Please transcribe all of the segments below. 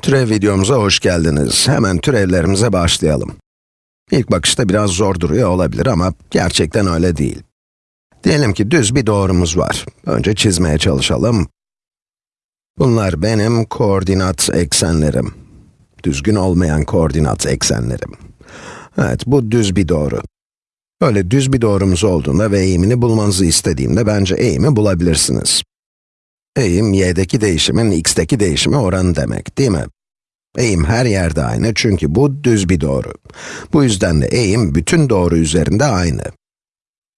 Türev videomuza hoş geldiniz. Hemen türevlerimize başlayalım. İlk bakışta biraz zor duruyor olabilir ama gerçekten öyle değil. Diyelim ki düz bir doğrumuz var. Önce çizmeye çalışalım. Bunlar benim koordinat eksenlerim. Düzgün olmayan koordinat eksenlerim. Evet, bu düz bir doğru. Böyle düz bir doğrumuz olduğunda ve eğimini bulmanızı istediğimde bence eğimi bulabilirsiniz. Eğim, y'deki değişimin x'teki değişime oranı demek, değil mi? Eğim her yerde aynı çünkü bu düz bir doğru. Bu yüzden de eğim bütün doğru üzerinde aynı.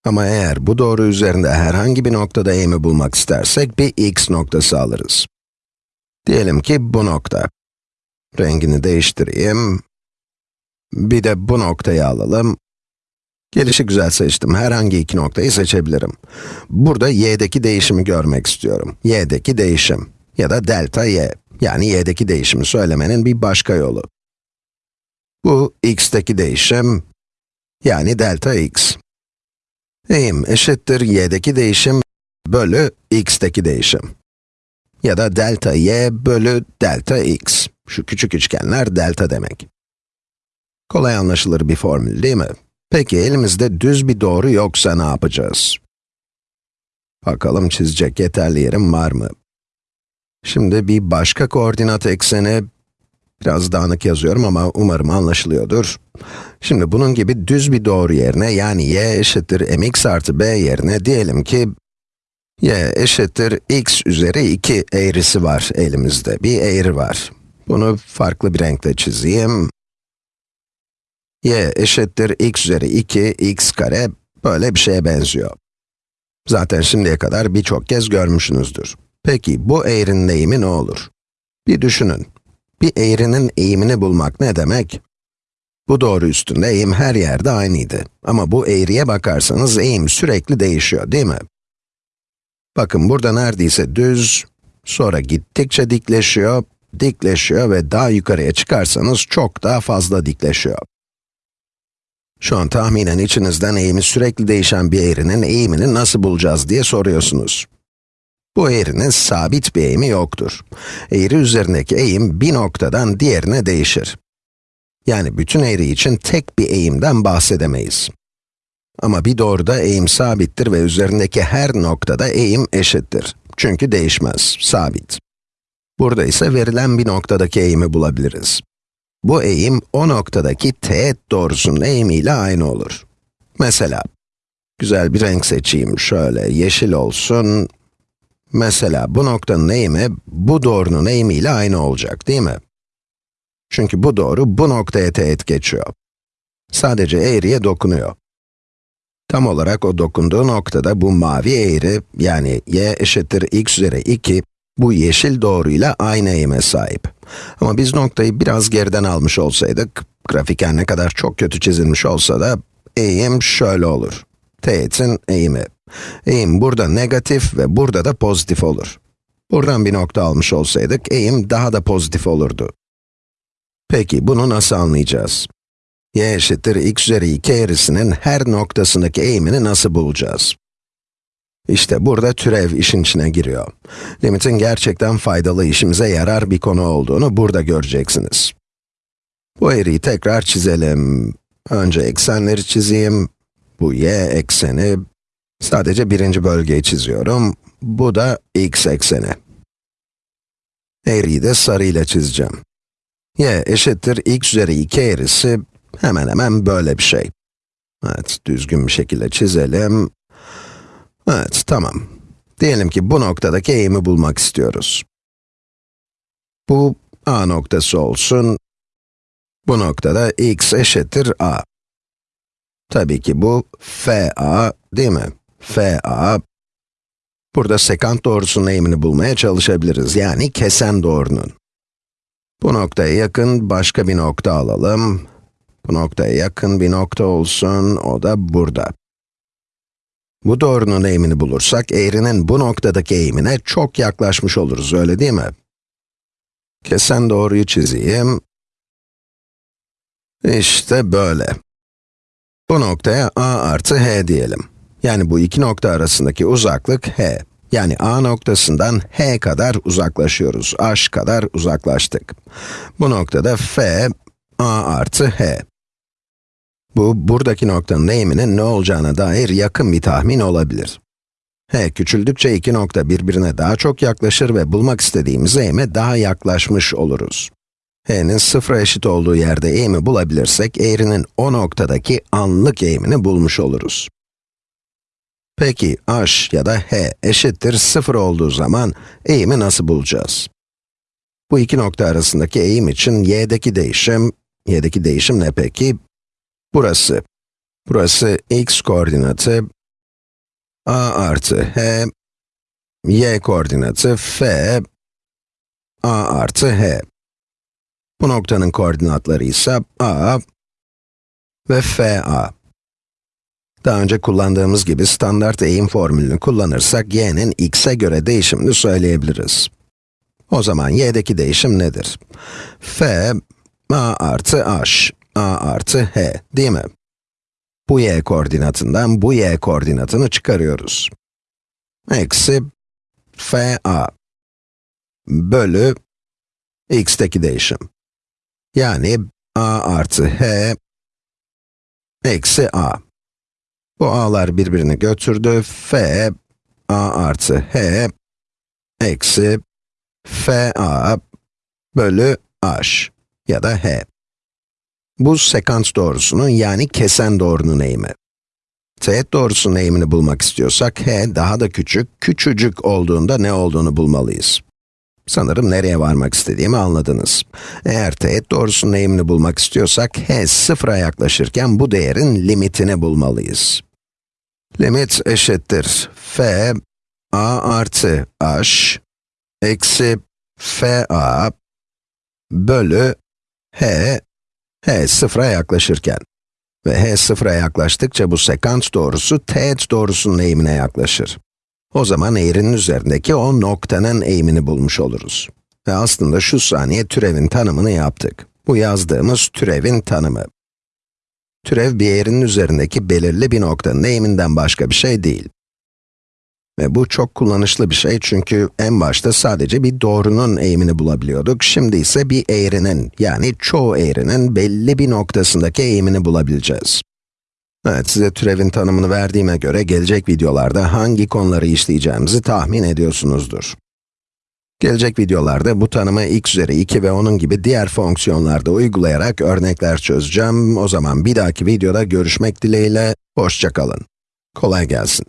Ama eğer bu doğru üzerinde herhangi bir noktada eğimi bulmak istersek bir x noktası alırız. Diyelim ki bu nokta. Rengini değiştireyim. Bir de bu noktayı alalım. Gelişi güzel seçtim. Herhangi iki noktayı seçebilirim. Burada y'deki değişimi görmek istiyorum. y'deki değişim ya da delta y. Yani y'deki değişimi söylemenin bir başka yolu. Bu x'teki değişim, yani delta x. Eğim eşittir y'deki değişim bölü x'teki değişim. Ya da delta y bölü delta x. Şu küçük üçgenler delta demek. Kolay anlaşılır bir formül değil mi? Peki elimizde düz bir doğru yoksa ne yapacağız? Bakalım çizecek yeterli yerim var mı? Şimdi bir başka koordinat ekseni, biraz dağınık yazıyorum ama umarım anlaşılıyordur. Şimdi bunun gibi düz bir doğru yerine, yani y eşittir mx artı b yerine diyelim ki, y eşittir x üzeri 2 eğrisi var elimizde, bir eğri var. Bunu farklı bir renkle çizeyim y eşittir x üzeri 2, x kare, böyle bir şeye benziyor. Zaten şimdiye kadar birçok kez görmüşsünüzdür. Peki, bu eğrinin eğimi ne olur? Bir düşünün. Bir eğrinin eğimini bulmak ne demek? Bu doğru üstünde eğim her yerde aynıydı. Ama bu eğriye bakarsanız eğim sürekli değişiyor, değil mi? Bakın burada neredeyse düz, sonra gittikçe dikleşiyor, dikleşiyor ve daha yukarıya çıkarsanız çok daha fazla dikleşiyor. Şu an tahminen içinizden eğimi sürekli değişen bir eğrinin eğimini nasıl bulacağız diye soruyorsunuz. Bu eğrinin sabit bir eğimi yoktur. Eğri üzerindeki eğim bir noktadan diğerine değişir. Yani bütün eğri için tek bir eğimden bahsedemeyiz. Ama bir doğruda eğim sabittir ve üzerindeki her noktada eğim eşittir. Çünkü değişmez, sabit. Burada ise verilen bir noktadaki eğimi bulabiliriz. Bu eğim o noktadaki teğet doğrusunun eğimiyle aynı olur. Mesela, güzel bir renk seçeyim, şöyle yeşil olsun. Mesela bu noktanın eğimi, bu doğrunun eğimiyle aynı olacak, değil mi? Çünkü bu doğru bu noktaya teğet geçiyor. Sadece eğriye dokunuyor. Tam olarak o dokunduğu noktada bu mavi eğri, yani y eşittir x üzeri 2, bu yeşil doğruyla aynı eğime sahip. Ama biz noktayı biraz geriden almış olsaydık, grafiken ne kadar çok kötü çizilmiş olsa da, eğim şöyle olur. Teğetin eğimi. Eğim burada negatif ve burada da pozitif olur. Buradan bir nokta almış olsaydık, eğim daha da pozitif olurdu. Peki, bunu nasıl anlayacağız? y eşittir x üzeri 2 eğrisinin her noktasındaki eğimini nasıl bulacağız? İşte burada türev işin içine giriyor. Limitin gerçekten faydalı, işimize yarar bir konu olduğunu burada göreceksiniz. Bu eğriyi tekrar çizelim. Önce eksenleri çizeyim. Bu y ekseni. Sadece birinci bölgeyi çiziyorum. Bu da x ekseni. Eğriyi de sarı ile çizeceğim. y eşittir x üzeri 2 eğrisi hemen hemen böyle bir şey. Evet, düzgün bir şekilde çizelim. Evet, tamam. Diyelim ki bu noktadaki eğimi bulmak istiyoruz. Bu a noktası olsun. Bu noktada x eşittir a. Tabii ki bu FA, değil mi? FA. Burada sekant doğrusunun eğimini bulmaya çalışabiliriz, yani kesen doğrunun. Bu noktaya yakın başka bir nokta alalım. Bu noktaya yakın bir nokta olsun, o da burada. Bu doğrunun eğimini bulursak, eğrinin bu noktadaki eğimine çok yaklaşmış oluruz, öyle değil mi? Kesen doğruyu çizeyim. İşte böyle. Bu noktaya a artı h diyelim. Yani bu iki nokta arasındaki uzaklık h. Yani A noktasından H kadar uzaklaşıyoruz. H kadar uzaklaştık. Bu noktada F, A artı H. Bu, buradaki noktanın eğiminin ne olacağına dair yakın bir tahmin olabilir. H küçüldükçe iki nokta birbirine daha çok yaklaşır ve bulmak istediğimiz eğime daha yaklaşmış oluruz. H'nin sıfıra eşit olduğu yerde eğimi bulabilirsek, eğrinin o noktadaki anlık eğimini bulmuş oluruz. Peki, h ya da h eşittir 0 olduğu zaman eğimi nasıl bulacağız? Bu iki nokta arasındaki eğim için y'deki değişim, y'deki değişim ne peki? Burası. Burası x koordinatı, a artı h, y koordinatı f, a artı h. Bu noktanın koordinatları ise a ve fa. Daha önce kullandığımız gibi standart eğim formülünü kullanırsak y'nin x'e göre değişimini söyleyebiliriz. O zaman y'deki değişim nedir? f, a artı h, a artı h değil mi? Bu y koordinatından bu y koordinatını çıkarıyoruz. Eksi f a bölü x'teki değişim. Yani a artı h eksi a. Bu a'lar birbirini götürdü. f a artı h eksi f a bölü h ya da h. Bu sekans doğrusunun yani kesen doğrunun eğimi. Teğet doğrusunun eğimini bulmak istiyorsak h daha da küçük, küçücük olduğunda ne olduğunu bulmalıyız. Sanırım nereye varmak istediğimi anladınız. Eğer teğet doğrusunun eğimini bulmak istiyorsak, h sıfıra yaklaşırken bu değerin limitini bulmalıyız. Limit eşittir f a artı h eksi f a bölü h, h sıfıra yaklaşırken. Ve h sıfıra yaklaştıkça bu sekant doğrusu teğet doğrusunun eğimine yaklaşır. O zaman eğrinin üzerindeki o noktanın eğimini bulmuş oluruz. Ve aslında şu saniye türevin tanımını yaptık. Bu yazdığımız türevin tanımı. Türev bir eğrinin üzerindeki belirli bir noktanın eğiminden başka bir şey değil. Ve bu çok kullanışlı bir şey çünkü en başta sadece bir doğrunun eğimini bulabiliyorduk. Şimdi ise bir eğrinin, yani çoğu eğrinin belli bir noktasındaki eğimini bulabileceğiz. Evet, size türevin tanımını verdiğime göre gelecek videolarda hangi konuları işleyeceğimizi tahmin ediyorsunuzdur. Gelecek videolarda bu tanımı x üzeri 2 ve onun gibi diğer fonksiyonlarda uygulayarak örnekler çözeceğim. O zaman bir dahaki videoda görüşmek dileğiyle, hoşçakalın. Kolay gelsin.